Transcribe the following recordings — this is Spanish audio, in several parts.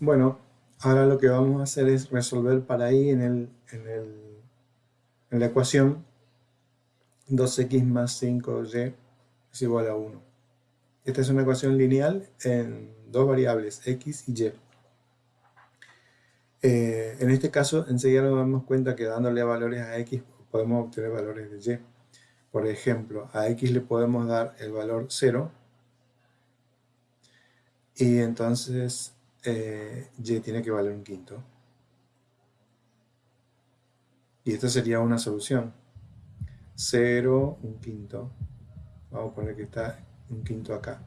Bueno, ahora lo que vamos a hacer es resolver para ahí en, el, en, el, en la ecuación 2x más 5y es igual a 1. Esta es una ecuación lineal en dos variables, x y y. Eh, en este caso, enseguida nos damos cuenta que dándole valores a x podemos obtener valores de y. Por ejemplo, a x le podemos dar el valor 0 y entonces eh, y tiene que valer un quinto. Y esta sería una solución. 0, un quinto. Vamos a poner que está un quinto acá.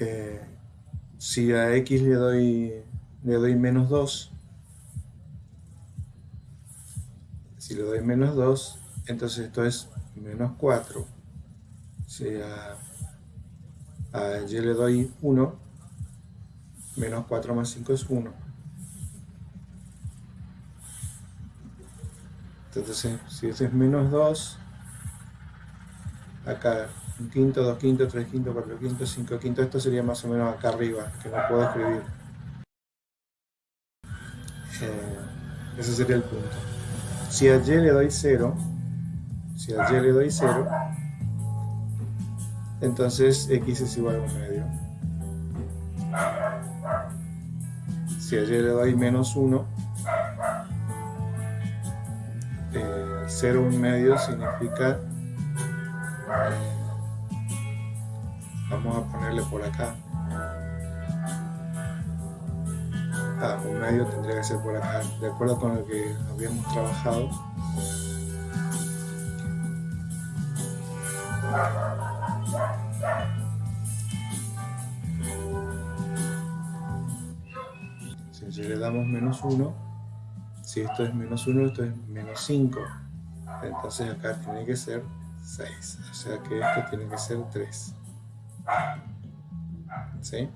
Eh, si a x le doy, le doy menos 2, si le doy menos 2, entonces esto es menos 4. Si a, a y le doy 1, menos 4 más 5 es 1. Entonces, si ese es menos 2, acá un quinto, dos quintos, tres quintos, cuatro quintos, cinco quintos, esto sería más o menos acá arriba, que no puedo escribir. Eh, ese sería el punto. Si a y le doy 0, si a y le doy 0, entonces x es igual a un medio. Si a y le doy menos 1, 0 un medio significa vamos a ponerle por acá. Ah, un medio tendría que ser por acá. De acuerdo con lo que habíamos trabajado si le damos menos 1 si esto es menos 1 esto es menos 5 entonces acá tiene que ser 6 o sea que esto tiene que ser 3 ¿sí?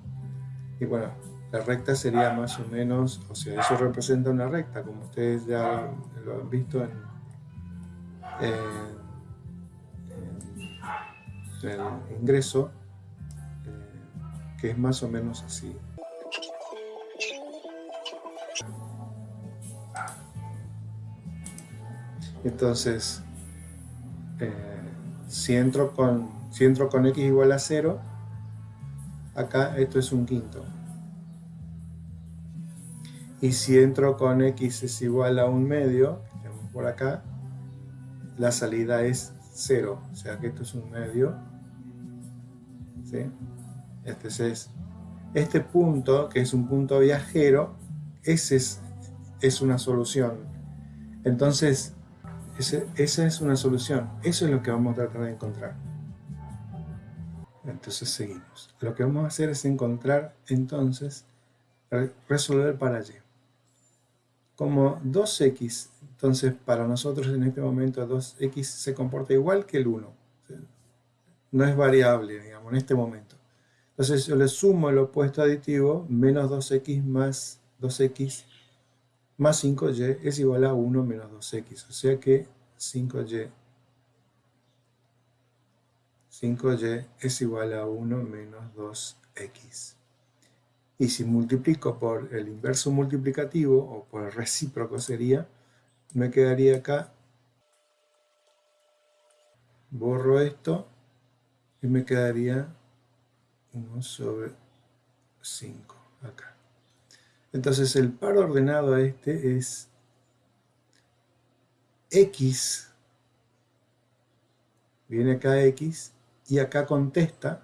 Y bueno, la recta sería más o menos, o sea, eso representa una recta, como ustedes ya lo han visto en, el ingreso, eh, que es más o menos así. Entonces, eh, si entro con si entro con x igual a 0, acá esto es un quinto. Y si entro con x es igual a un medio, por acá, la salida es 0. O sea que esto es un medio. Este es este punto, que es un punto viajero, ese es, es una solución. Entonces, esa es una solución. Eso es lo que vamos a tratar de encontrar. Entonces seguimos. Lo que vamos a hacer es encontrar entonces, resolver para y. Como 2x, entonces para nosotros en este momento 2x se comporta igual que el 1. No es variable, digamos, en este momento. Entonces yo le sumo el opuesto aditivo, menos 2x más 2x más 5y es igual a 1 menos 2x. O sea que 5y 5y es igual a 1 menos 2x. Y si multiplico por el inverso multiplicativo, o por el recíproco sería, me quedaría acá, borro esto, y me quedaría 1 sobre 5 acá. Entonces el par ordenado a este es x, viene acá x, y acá contesta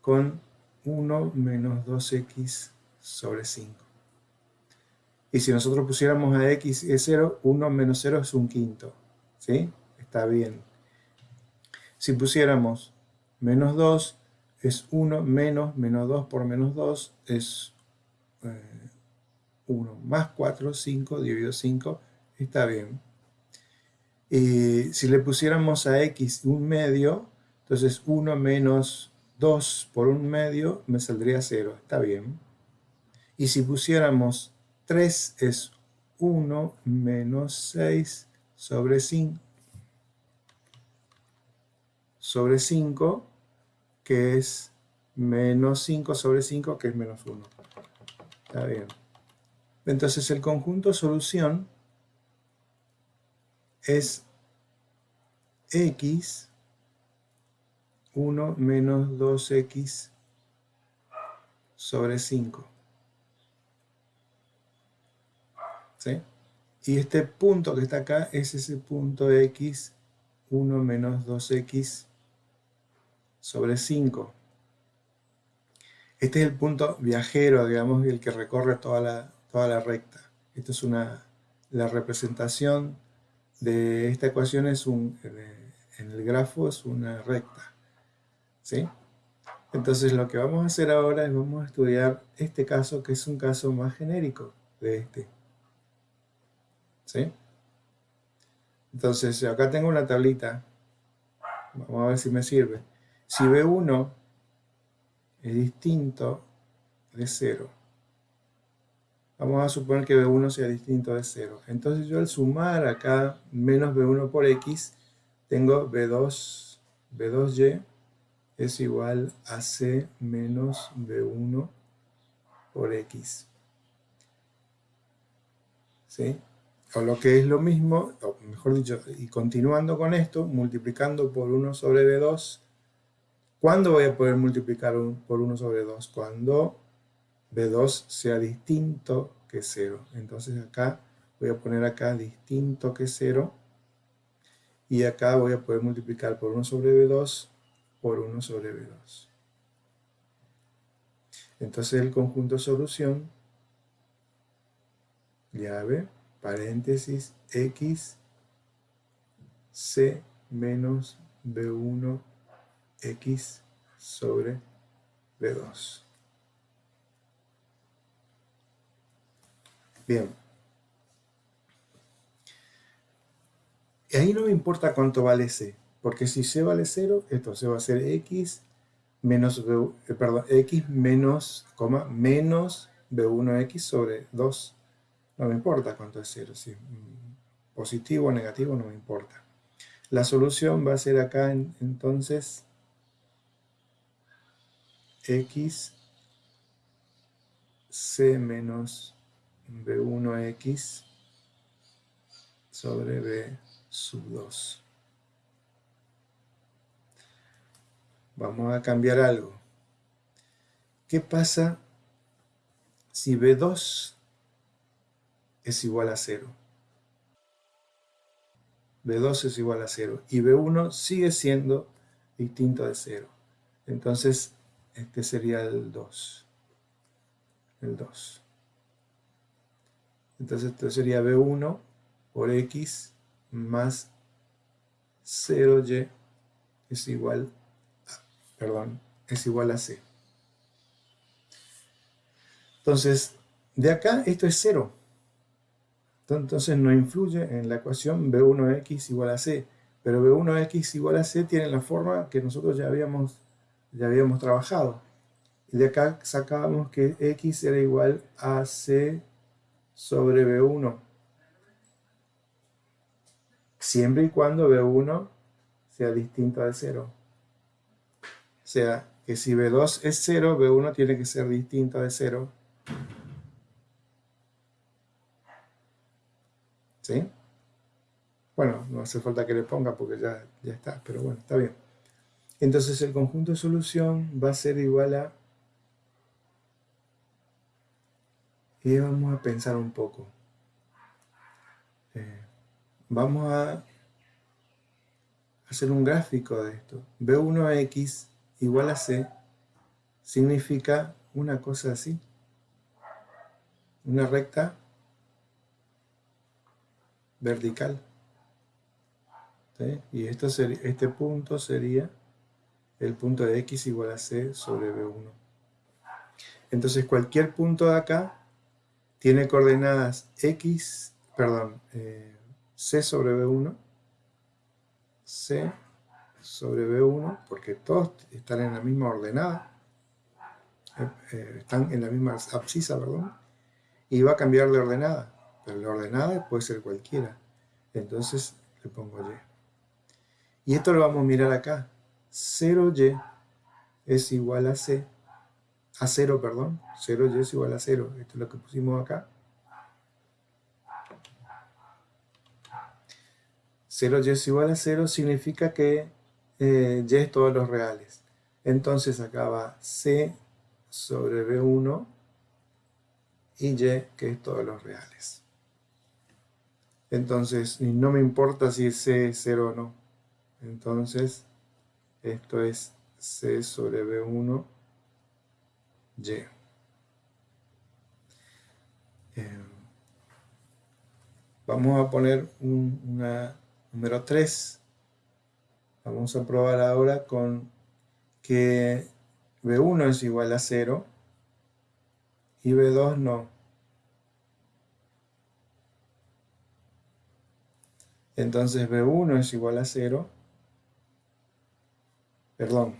con 1 menos 2x sobre 5. Y si nosotros pusiéramos a x es 0, 1 menos 0 es un quinto. ¿Sí? Está bien. Si pusiéramos menos 2 es 1 menos, menos 2 por menos 2 es 1 eh, más 4, 5, dividido 5, está bien. Y si le pusiéramos a x un medio, entonces 1 menos 2 por un medio me saldría 0, está bien. Y si pusiéramos 3 es 1 menos 6 sobre 5, sobre 5, que es menos 5 sobre 5, que es menos 1. Está bien. Entonces el conjunto solución es x 1 menos 2x sobre 5. ¿Sí? Y este punto que está acá es ese punto x 1 menos 2x sobre 5. Este es el punto viajero, digamos, el que recorre toda la, toda la recta. Esto es una, la representación de esta ecuación es un, en el grafo es una recta. ¿Sí? Entonces lo que vamos a hacer ahora es vamos a estudiar este caso que es un caso más genérico de este. ¿Sí? Entonces acá tengo una tablita. Vamos a ver si me sirve. Si B1 es distinto de 0. Vamos a suponer que B1 sea distinto de 0. Entonces yo al sumar acá menos B1 por X, tengo B2, B2Y es igual a C menos B1 por X. ¿Sí? O lo que es lo mismo, mejor dicho, y continuando con esto, multiplicando por 1 sobre B2, ¿cuándo voy a poder multiplicar por 1 sobre 2? Cuando B2 sea distinto que 0. Entonces acá voy a poner acá distinto que 0 y acá voy a poder multiplicar por 1 sobre B2 por 1 sobre B2. Entonces el conjunto solución, llave, paréntesis, x, c menos B1, x sobre B2. Bien. Y ahí no me importa cuánto vale C, porque si C vale 0, entonces va a ser X menos, eh, perdón, X menos, coma, menos B1X sobre 2. No me importa cuánto es 0, si positivo o negativo no me importa. La solución va a ser acá entonces X C menos B1X sobre B sub 2. Vamos a cambiar algo. ¿Qué pasa si B2 es igual a 0? B2 es igual a 0 y B1 sigue siendo distinto de 0. Entonces, este sería el 2. El 2. Entonces esto sería B1 por X más 0Y es igual a, perdón, es igual a C. Entonces, de acá esto es 0. Entonces no influye en la ecuación B1X igual a C. Pero B1X igual a C tiene la forma que nosotros ya habíamos, ya habíamos trabajado. Y de acá sacábamos que X era igual a C sobre B1. Siempre y cuando B1 sea distinto de 0. O sea, que si B2 es 0, B1 tiene que ser distinto de 0. ¿Sí? Bueno, no hace falta que le ponga porque ya, ya está, pero bueno, está bien. Entonces el conjunto de solución va a ser igual a Y vamos a pensar un poco. Eh, vamos a hacer un gráfico de esto. B1x igual a C significa una cosa así. Una recta vertical. Y esto este punto sería el punto de x igual a c sobre b1. Entonces cualquier punto de acá tiene coordenadas x, perdón, eh, c sobre b1, c sobre b1, porque todos están en la misma ordenada, eh, eh, están en la misma abscisa, perdón, y va a cambiar de ordenada, pero la ordenada puede ser cualquiera, entonces le pongo y. Y esto lo vamos a mirar acá, 0y es igual a C, a 0, perdón, 0y es igual a 0, esto es lo que pusimos acá. 0y es igual a 0 significa que eh, y es todos los reales. Entonces acá va C sobre B1 y Y, que es todos los reales. Entonces, no me importa si es C 0 o no. Entonces, esto es C sobre B1, Y. Eh, vamos a poner un una, número 3. Vamos a probar ahora con que B1 es igual a 0 y B2 no. Entonces B1 es igual a 0. Perdón.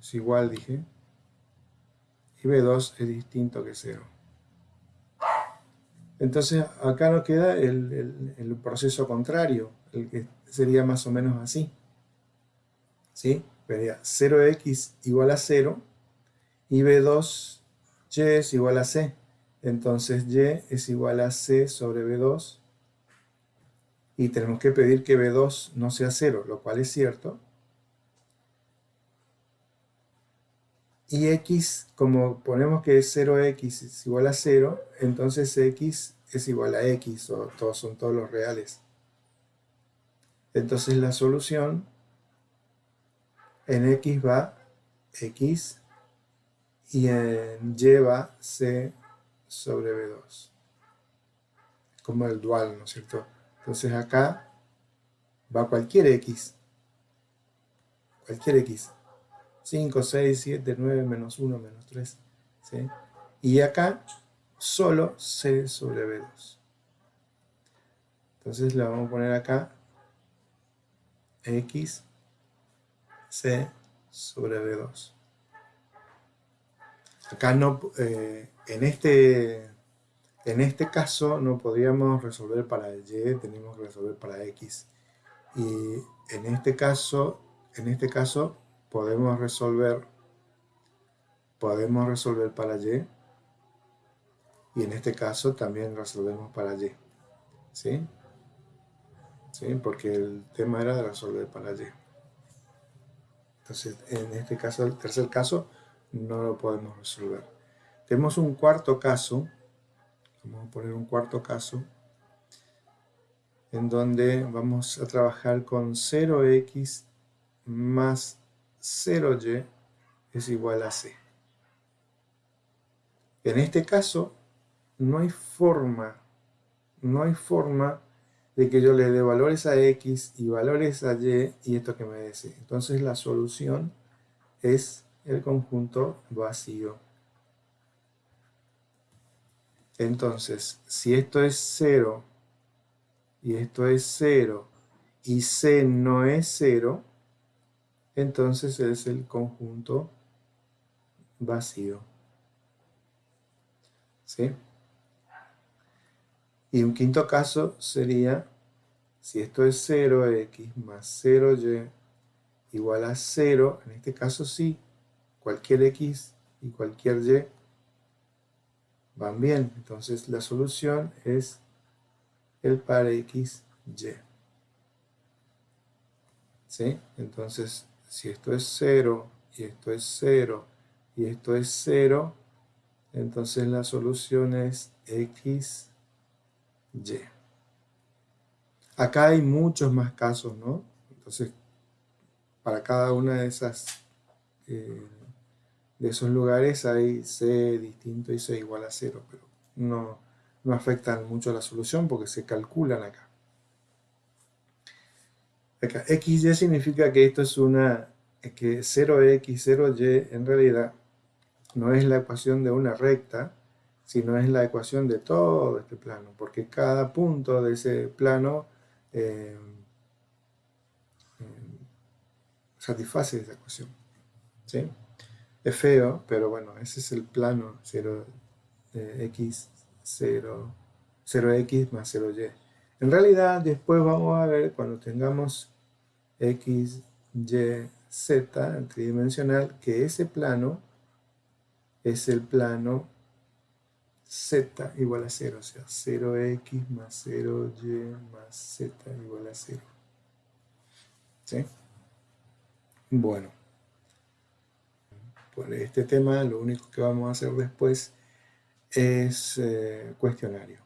Es igual, dije. Y B2 es distinto que 0. Entonces acá nos queda el, el proceso contrario, el que sería más o menos así. ¿Sí? Vería 0x igual a 0 y B2y es igual a C. Entonces y es igual a C sobre B2 y tenemos que pedir que B2 no sea 0, lo cual es cierto. Y x, como ponemos que 0x es igual a 0, entonces x es igual a x, o todos son todos los reales. Entonces la solución en x va x y en y va c sobre b2. Como el dual, ¿no es cierto? Entonces acá va cualquier x. Cualquier x. 5, 6, 7, 9, menos 1, menos 3. ¿sí? Y acá solo c sobre b2. Entonces le vamos a poner acá x c sobre b2. Acá no, eh, en este en este caso no podríamos resolver para y, tenemos que resolver para x. Y en este caso, en este caso podemos resolver podemos resolver para y y en este caso también resolvemos para y. ¿Sí? ¿Sí? Porque el tema era de resolver para y. Entonces, en este caso, el tercer caso, no lo podemos resolver. Tenemos un cuarto caso, Vamos a poner un cuarto caso en donde vamos a trabajar con 0x más 0y es igual a c. En este caso, no hay forma, no hay forma de que yo le dé valores a x y valores a y y esto que me dé c. Entonces la solución es el conjunto vacío. Entonces, si esto es 0 y esto es 0 y C no es 0, entonces es el conjunto vacío. ¿Sí? Y un quinto caso sería, si esto es 0x más 0y igual a 0, en este caso sí, cualquier x y cualquier y van bien. Entonces la solución es el par x, y. ¿Sí? Entonces, si esto es 0, y esto es 0, y esto es 0, entonces la solución es x, y. Acá hay muchos más casos, ¿no? Entonces, para cada una de esas eh, de esos lugares hay C distinto y C igual a 0, pero no, no afectan mucho a la solución porque se calculan acá. Acá, XY significa que esto es una, que 0x, 0y en realidad no es la ecuación de una recta, sino es la ecuación de todo este plano, porque cada punto de ese plano eh, eh, satisface esa ecuación. ¿sí? Es feo, pero bueno, ese es el plano 0, x 0, 0x más 0y. En realidad, después vamos a ver, cuando tengamos x, y z tridimensional, que ese plano es el plano z igual a 0, o sea, 0x más 0y más z igual a 0. ¿Sí? Bueno, por este tema lo único que vamos a hacer después es eh, cuestionario.